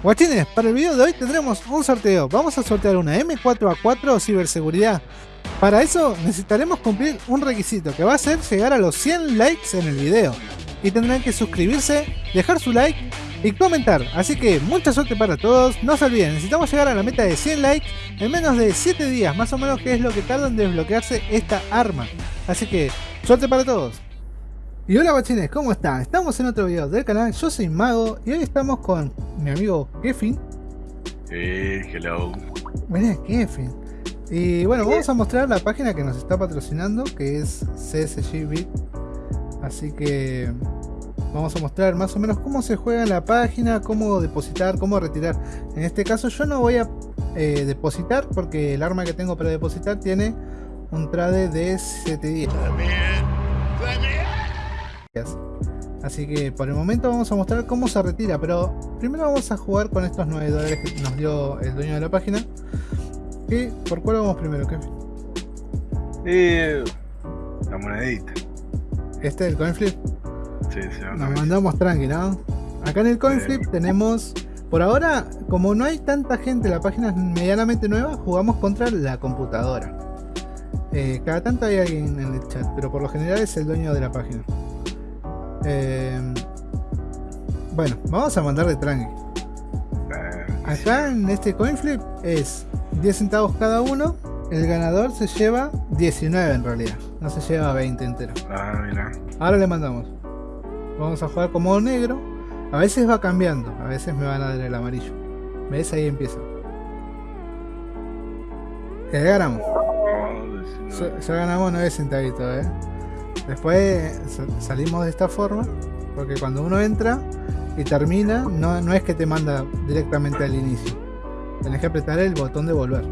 Guachines, para el video de hoy tendremos un sorteo. Vamos a sortear una M4A4 ciberseguridad. Para eso necesitaremos cumplir un requisito que va a ser llegar a los 100 likes en el video. Y tendrán que suscribirse, dejar su like y comentar. Así que mucha suerte para todos. No se olviden, necesitamos llegar a la meta de 100 likes en menos de 7 días, más o menos que es lo que tarda en desbloquearse esta arma. Así que suerte para todos. Y hola guachines, ¿cómo están? Estamos en otro video del canal, yo soy Mago y hoy estamos con mi amigo Kefin. Eh, hello. Buenas Kefin. Y bueno, vamos a mostrar la página que nos está patrocinando, que es CSG Bit. Así que vamos a mostrar más o menos cómo se juega la página, cómo depositar, cómo retirar. En este caso yo no voy a eh, depositar porque el arma que tengo para depositar tiene un trade de 710. Así que por el momento vamos a mostrar cómo se retira, pero primero vamos a jugar con estos 9 dólares que nos dio el dueño de la página. ¿Y por cuál vamos primero, Kevin? Eh, la monedita. ¿Este es el coin flip? Sí, sí, Nos mandamos tranqui, ¿no? Acá en el coin flip tenemos... Por ahora, como no hay tanta gente, la página es medianamente nueva, jugamos contra la computadora. Eh, cada tanto hay alguien en el chat, pero por lo general es el dueño de la página. Eh, bueno, vamos a mandar de tranqui. Acá en este coin flip es 10 centavos cada uno. El ganador se lleva 19 en realidad. No se lleva 20 entero. Ah, mira. Ahora le mandamos. Vamos a jugar como negro. A veces va cambiando. A veces me van a dar el amarillo. ¿Ves? Ahí empieza. Ya ganamos. Ya, ya ganamos 9 centavitos, eh. Después salimos de esta forma, porque cuando uno entra y termina, no, no es que te manda directamente al inicio. Tenés que apretar el botón de volver.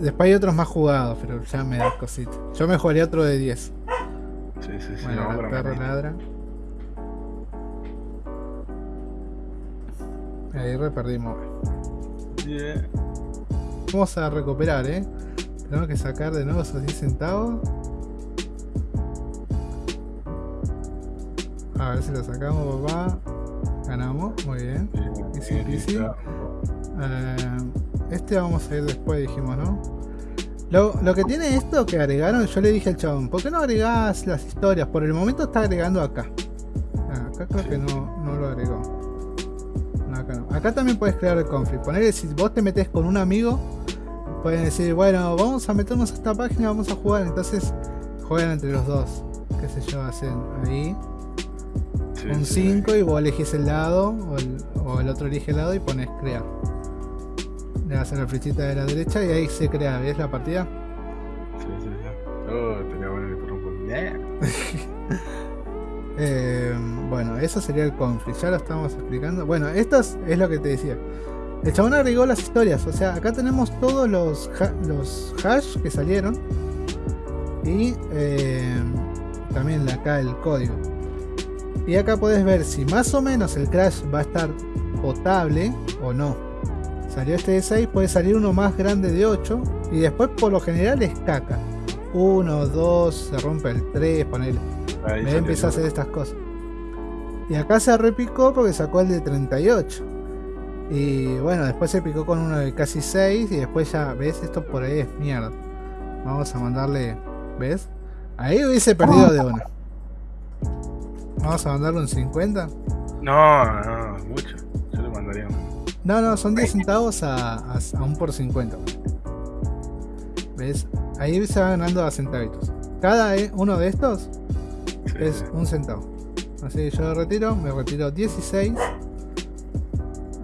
Después hay otros más jugados, pero ya me da cosita. Yo me jugaría otro de 10. Sí, sí, sí. Bueno, no, el perro ladra. Ahí re perdimos. Yeah. Vamos a recuperar, eh. Tenemos que sacar de nuevo esos 10 centavos. A ver si lo sacamos, papá. Ganamos, muy bien. Easy peasy. Eh, este vamos a ir después, dijimos, ¿no? Lo, lo, que tiene esto que agregaron, yo le dije al chabón, ¿por qué no agregás las historias? Por el momento está agregando acá. Ah, acá creo que no, no lo agregó. No, acá no. Acá también puedes crear el conflict. Ponerle si vos te metes con un amigo, pueden decir, bueno, vamos a meternos a esta página, vamos a jugar. Entonces juegan entre los dos. Qué sé yo, hacen ahí un 5 y vos elegís el lado o el, o el, otro elige el lado y pones crear. Le das a la flechita de la derecha y ahí se crea, ¿ves la partida? Sí, sí, sí. Oh, tenía bueno eh, bueno, eso sería el conflict, ya lo estamos explicando. Bueno, esto es, es lo que te decía. El chabón agregó las historias, o sea, acá tenemos todos los, ha los hash que salieron y eh, también acá el código. Y acá puedes ver si más o menos el crash va a estar potable o no. Salió este de 6, puede salir uno más grande de 8 y después por lo general es caca. 1, 2, se rompe el 3, ponele. Me empieza a hacer estas cosas. Y acá se repicó porque sacó el de 38. Y bueno, después se picó con uno de casi 6 y después ya, ¿ves? Esto por ahí es mierda. Vamos a mandarle, ¿ves? Ahí hubiese perdido de una. Vamos a mandarle un 50. No, no, mucho. Yo le mandaría un... No, no, son 10 centavos a, a, a, un por 50. ¿Ves? Ahí se va ganando a centavitos. Cada uno de estos sí, es un centavo. Así que yo retiro, me retiro 16.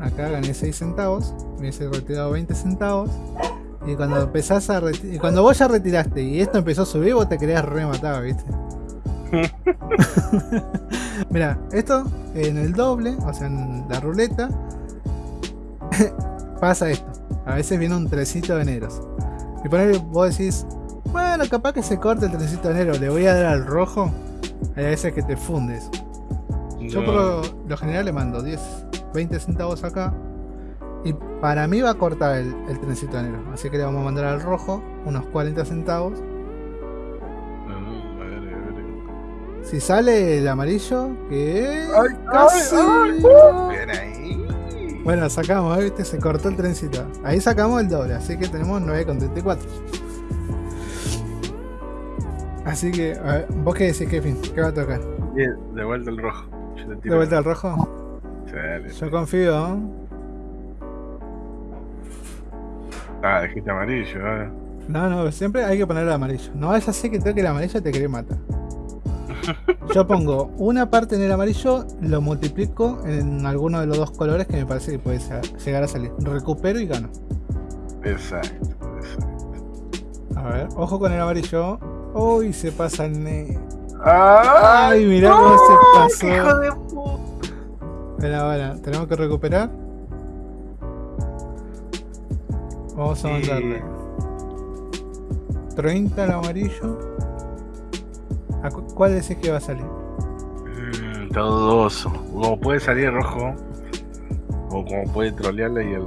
Acá gané 6 centavos. Me hubiese retirado 20 centavos. Y cuando empezás a y cuando vos ya retiraste y esto empezó a subir, vos te querías rematar, ¿viste? Mira, esto en el doble, o sea, en la ruleta, pasa esto. A veces viene un trecito de negros. Y poner, vos decís, bueno, capaz que se corte el trecito de negro, le voy a dar al rojo. Hay veces que te fundes. No. Yo por lo, lo, general le mando 10, 20 centavos acá. Y para mí va a cortar el, el trencito de negro. Así que le vamos a mandar al rojo unos 40 centavos. Si sale el amarillo, que ay, casi. Ay, ay, bien ahí. Bueno, sacamos, ¿eh? ¿viste? Se cortó el trencito. Ahí sacamos el doble, así que tenemos 9,34. Así que, a ver, ¿vos qué decís, Kevin? ¿Qué va a tocar? Bien, de vuelta el rojo. Yo te tiro- ¿De vuelta al rojo? Dale. Yo confío, ¿eh? Ah, dijiste amarillo, ahora. No, no, siempre hay que poner el amarillo. No vaya a ser que toque el amarillo te quiere matar. Yo pongo una parte en el amarillo, lo multiplico en alguno de los dos colores que me parece que puede llegar a salir. Recupero y gano. Exacto, exacto. A ver, ojo con el amarillo. Uy, se pasa el negro. ¡Ah! Ay, mirá cómo se ¡Hijo pasó. de puta! Espera, bueno, tenemos que recuperar. Vamos a Sí. mandarle 30 al amarillo. ¿A cu- ¿Cuál decís que va a salir? Mm, está dudoso. Como puede salir rojo, o como puede trolearle y el.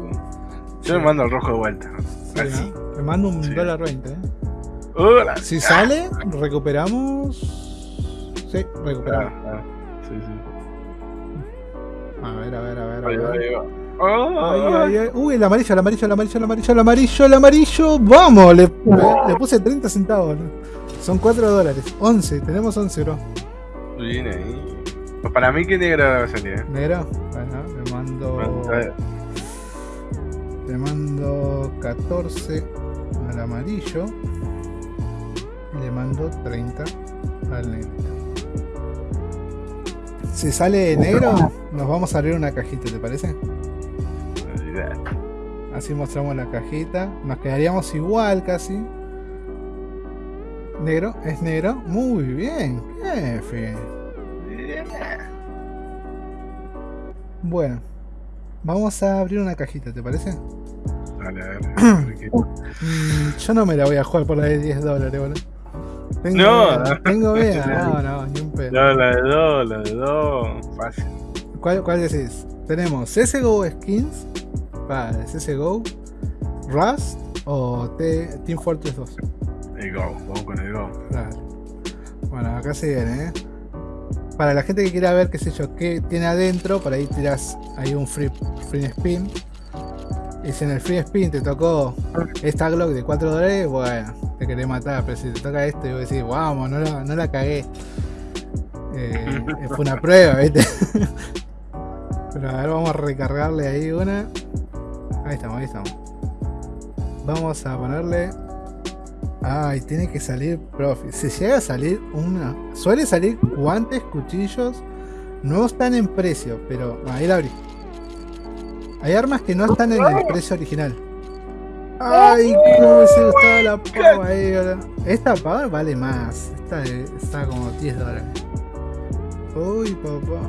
Yo le mando al rojo de vuelta. Sí, Así. ¿no? Te mando un Sí. dólar 20, ¿eh? ¡Hola! Si sale, recuperamos. Sí, Ah, recuperamos. ah, sí, sí. A ver, a ver, a ver. A Ahí va, ver. ahí va. Ay, ¡Ah! ay, ay. Uy, el amarillo, el amarillo, el amarillo, el amarillo, el amarillo, el amarillo. Vamos, le, le- le puse 30 centavos. ¿no? Son 4 dólares. 11, tenemos 11, bro. Bien ahí. Para mí, ¿qué negra va a salir? eh? Negro, bueno, le mando. Le mando 14 al amarillo. Y le mando 30 al negro. Si sale negro, nos vamos a abrir una cajita, ¿te parece? Así mostramos la cajita. Nos quedaríamos igual casi. Negro, es negro. Muy bien, jefe. Bueno, vamos a abrir una cajita, ¿te parece? Dale, qué- Mm, yo no me la voy a jugar por la de 10 dólares, boludo. Tengo No, tengo miedo. No, no, ni un pedo. No, la de dos, la de dos. Fácil. ¿Cuál, ¿Cuál decís? Tenemos CSGO Skins para CSGO, Rust o Team Fortress 2. El go, vamos con el go. Claro. Bueno, acá se viene, ¿eh? Para la gente que quiera ver, qué sé yo, qué tiene adentro, por ahí tirás ahí un free, free spin. Y si en el free spin te tocó esta Glock de 4 dólares, bueno, te querés matar. Pero si te toca esto y vos decís, vamos, no la, no la cagué. Eh, fue una prueba, ¿viste? Pero a ver, vamos a recargarle ahí una. Ahí estamos, ahí estamos. Vamos a ponerle Ay, tiene que salir profe. Si llega a salir una. Suele salir guantes, cuchillos. No están en precio, pero. Ahí la abrí. Hay armas que no están en el precio original. Ay, cómo me hubiese gustado la pava ahí. Esta pava vale más. Esta está como 10 dólares. Uy, papá.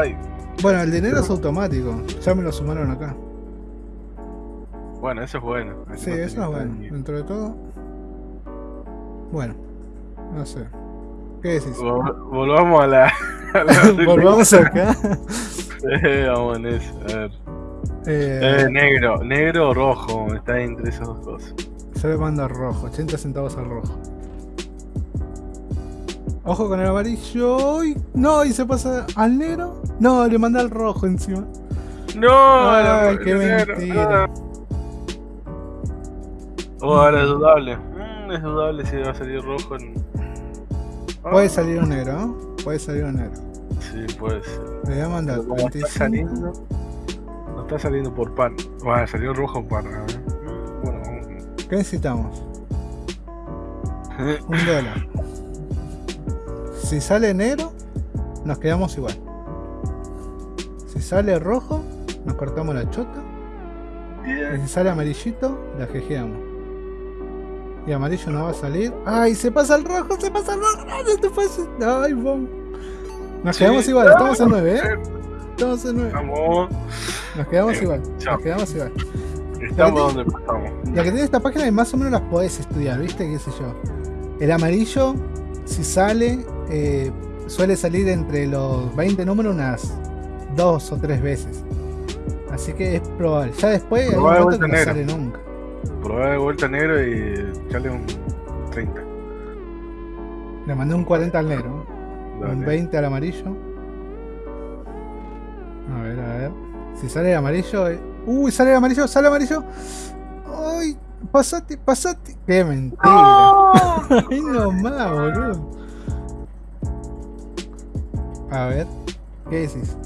Ay. Bueno, el dinero es automático. Ya me lo sumaron acá. Bueno, eso es bueno. Sí, no eso es bueno. Dentro de todo. Bueno, no sé. ¿Qué decís? Vol- Volvamos a la. a la- Volvamos acá. Eh, Vamos en eso. A ver. Eh, Eh, negro, negro o rojo. Está entre esas dos cosas. yo le mando al rojo, 80 centavos al rojo. Ojo con el amarillo. Uy, no, y se pasa al negro. No, le manda al rojo encima. No, Ay, no, qué mentira. ah. Ahora es dudable. Mm, es dudable si va a salir rojo en. Ah, Puede salir un negro, ¿no? Puede salir un negro. Sí, puede ser. Le voy a mandar Pero como está 35. saliendo. No está saliendo por pan. Bueno, salió rojo a ver. Mm, Bueno. ¿Qué necesitamos? Un dólar. Si sale negro, nos quedamos igual. Si sale rojo, nos cortamos la chota. Y si sale amarillito, la jejeamos. Y amarillo no va a salir. ¡Ay! Se pasa el rojo, se pasa el rojo. ¡No, te pases! ¡Ay, bom! Nos Sí. quedamos igual, estamos en 9, ¿eh? Estamos en 9. Vamos. Nos quedamos Eh, igual. chao. Nos quedamos igual. Estamos donde estamos. Lo que tiene esta página es más o menos las podés estudiar, ¿viste? ¿Qué sé yo? El amarillo, si sale, eh, suele salir entre los 20 números unas dos o tres veces. Así que es probable. Ya después hay un que no sale nunca. Probar de vuelta negro y echarle un 30. Le mandé un 40 al negro, un Dale. 20 al amarillo. A ver, a ver. Si sale el amarillo. eh, Uy, sale el amarillo, sale el amarillo. Ay, pasate, pasate. Qué mentira. Ay, no más, boludo. A ver, ¿qué decís?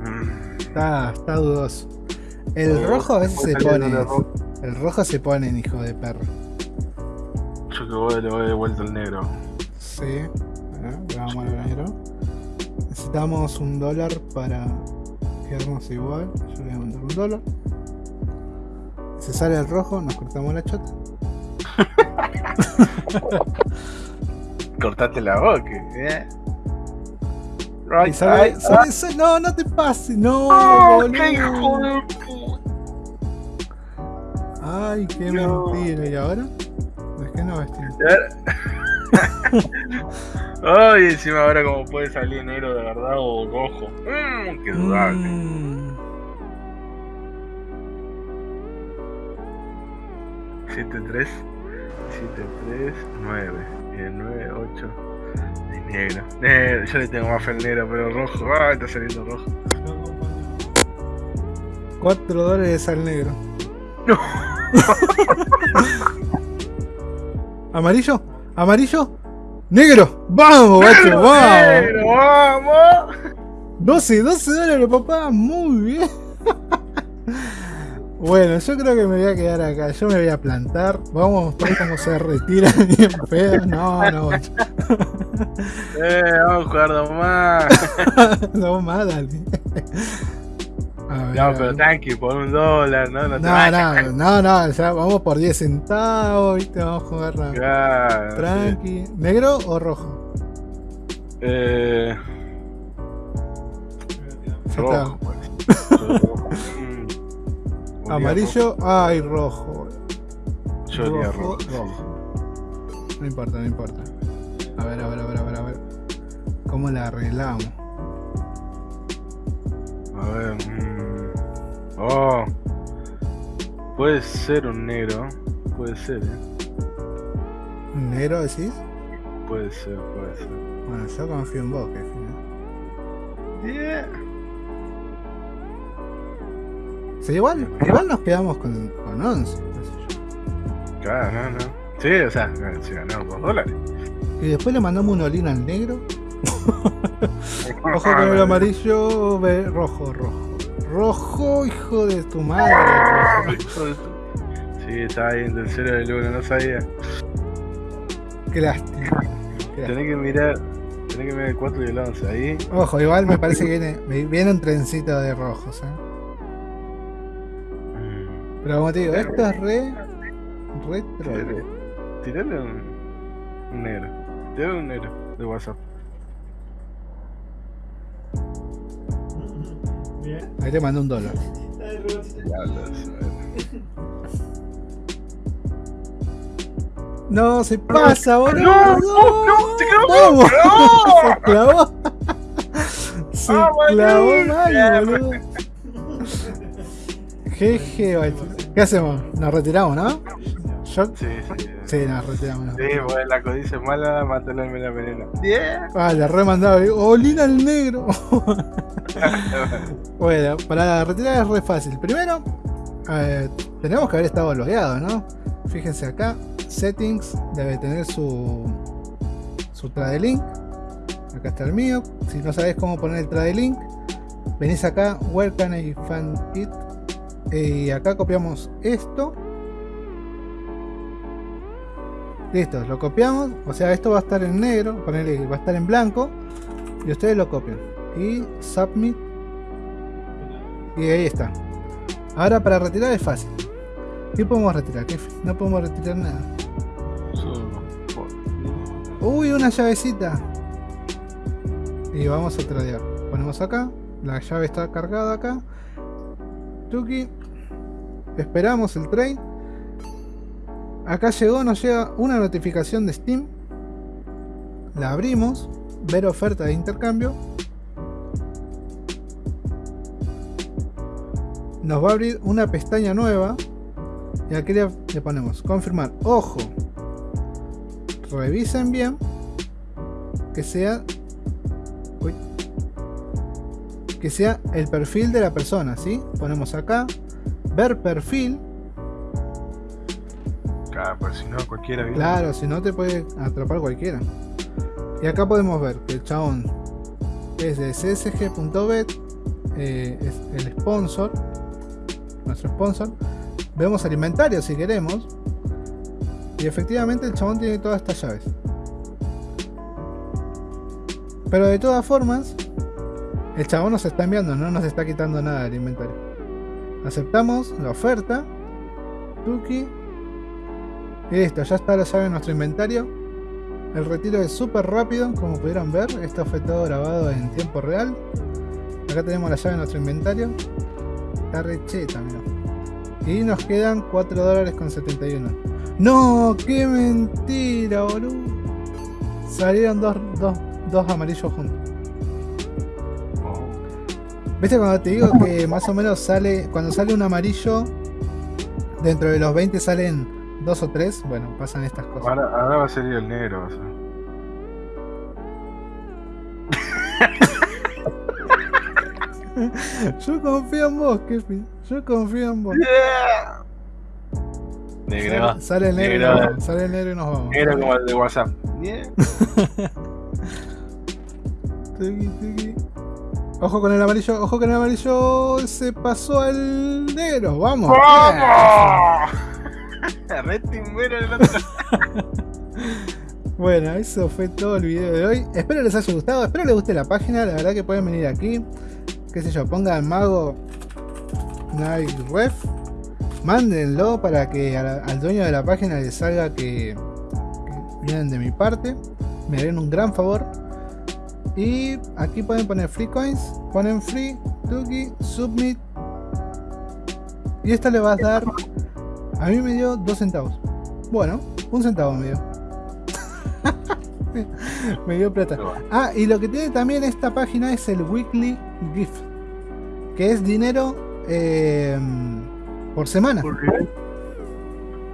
Mm, Está, está dudoso. El rojo a veces se pone. el rojo. Se pone en hijo de perro. Yo que voy, le voy de vuelta al negro. Sí. Ver, vamos al negro. Necesitamos un dólar para quedarnos igual. Yo le voy a mandar un dólar. Si sale el rojo, nos cortamos la chota. Cortate la boca, ¿eh? Right, sale, right, sale- sale- no, no te pases, no, ¡Oh, boludo. Ay, qué No. mentira. ¿Y ahora? Es que no vestir. Ay, encima ahora como puede salir negro de verdad o rojo. Mmm, qué dudable. Mm, 7, 3, 7, 3, 9. Y el 9, 8. Y negro. Negro, yo le tengo más fe al negro, pero rojo. Ah, está saliendo rojo. 4 dólares al negro. No. ¿Amarillo? ¿Amarillo? ¡Negro! ¡Vamos, guacho! ¡Vamos! ¡Negro, vamos! 12, 12 dólares, papá. Muy bien. Bueno, yo creo que me voy a quedar acá. Yo me voy a plantar. Vamos a mostrar cómo se retira bien feo. No, no, guacho. Eh, vamos a jugar dos más. No más, dale. No, pero tranqui, por un dólar, no, no te No, vayas. no, no, no, ya vamos por 10 centavos, ¿viste? Vamos a jugar rápido. Claro, sí. Tranqui. ¿Negro o rojo? Eh, rojo, pues. Rojo. Mm. Amarillo, ay, rojo. rojo. Yo olía rojo. rojo. No importa, no importa. A ver, a ver, a ver, a ver, a ver. ¿Cómo la arreglamos? A ver. mm. Oh. Puede ser un negro. Puede ser, eh. ¿Un ¿Negro decís? Puede ser, puede ser. Bueno, yo confío en vos, jefe. ¿no? Yeah. Sí, igual, igual nos quedamos con, con 11. qué sé yo. Claro, no, no. Sí, o sea, se ganaron dos dólares. Y después le mandamos un olín al negro. Ojo con el amarillo, ve, rojo, rojo. Rojo, hijo de tu madre. de Sí, estaba ahí en el cero del uno, no sabía. Qué lástima. Tenés que mirar. Tenés que mirar el 4 y el 11. Ahí. Ojo, igual me parece que viene, viene un trencito de rojos. ¿eh? Pero como te digo, esto es re. Retro. Tirale, tirale un, un negro. Tirale un negro de WhatsApp. Ahí te mando un dólar. No, se pasa, boludo. No, no, no, se clavó, no. Se clavó. Se Ah, clavó mal, boludo. Jeje. ¿Qué hacemos? Nos retiramos, ¿no? Yo. Sí, sí. Sí, nos retiramos. ¿no? Sí, bueno, la codicia es mala, mátala en la veneno. Yeah. Ah, le remandaba. Olina al negro. bueno, para retirar es re fácil. Primero, eh, tenemos que haber estado logueados, ¿no? Fíjense acá, settings, debe tener su, su trade link. Acá está el mío. Si no sabes cómo poner el trade link, venís acá, where can I find it? Y acá copiamos esto. Listo, lo copiamos. O sea, esto va a estar en negro, ponele que va a estar en blanco. Y ustedes lo copian. Y submit. Y ahí está. Ahora para retirar es fácil. ¿Qué podemos retirar? jefe? No podemos retirar nada. Uy, una llavecita. Y vamos a tradear. Ponemos acá. La llave está cargada acá. Tuki. Esperamos el trade. Acá llegó, nos llega una notificación de Steam. La abrimos. Ver oferta de intercambio. Nos va a abrir una pestaña nueva. Y aquí le, le ponemos confirmar. Ojo. Revisen bien. Que sea. que sea el perfil de la persona, ¿sí? Ponemos acá, ver perfil. Si no, cualquiera. Claro, si no te puede atrapar cualquiera. Y acá podemos ver que el chabón es de csg.bet, eh, es el sponsor, nuestro sponsor. Vemos el inventario si queremos. Y efectivamente el chabón tiene todas estas llaves. Pero de todas formas, el chabón nos está enviando, no nos está quitando nada del inventario. Aceptamos la oferta. Tuki. Listo, ya está la llave en nuestro inventario. El retiro es súper rápido, como pudieron ver. Esto fue todo grabado en tiempo real. Acá tenemos la llave en nuestro inventario. Está recheta, mira. Y nos quedan 4 dólares con 71. ¡No! ¡Qué mentira, boludo! Salieron dos, dos, dos amarillos juntos. ¿Viste cuando te digo que más o menos sale, cuando sale un amarillo, dentro de los 20 salen dos o tres? Bueno, pasan estas cosas. ahora, ahora va a salir el negro. Yo confío en vos, Kefi. Yo confío en vos. Negro. Sale, sale el negro, y Negro. nos vamos, sale el negro y nos vamos. Negro como el de WhatsApp. Tuki, tuki. Ojo con el amarillo, ojo con el amarillo. Se pasó al negro. Vamos. ¡Vamos! Red timbero el otro. Bueno, eso fue todo el video de hoy. Espero les haya gustado, espero les guste la página. La verdad que pueden venir aquí. Qué sé yo, pongan mago Night Ref. Mándenlo para que al dueño de la página le salga que, que vienen de mi parte. Me harían un gran favor. Y aquí pueden poner free coins. Ponen free, Tuki, submit. Y esto le va a dar. A mí me dio 2 centavos. Bueno, un centavo me dio. me dio plata. Ah, y lo que tiene también esta página es el Weekly Gift. Que es dinero eh, por semana. ¿Por qué?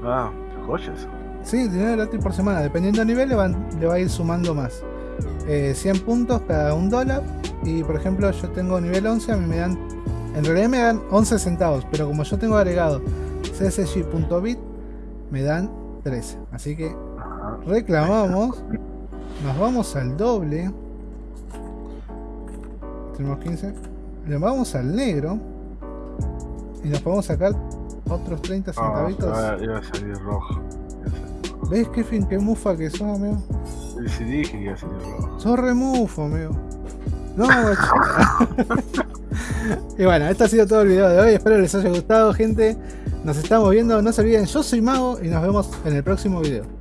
Ah, joyas. Sí, dinero gratis por semana. Dependiendo del nivel le, van- le va a ir sumando más. Eh, 100 puntos cada un dólar. Y por ejemplo yo tengo nivel 11, a mí me dan... En realidad me dan 11 centavos. Pero como yo tengo agregado csg.bit, me dan 13. Así que reclamamos. Nos vamos al doble. Tenemos 15. Le vamos al negro. Y nos podemos sacar otros 30 Ah, centavitos. iba- iba a salir rojo. ¿Ves qué fin, qué mufa que sos, amigo? Sí, dije que iba a salir rojo. Sos remufo, amigo. No. Y bueno, este ha sido todo el video de hoy. Espero les haya gustado, gente. Nos estamos viendo. No se olviden, yo soy Mago y nos vemos en el próximo video.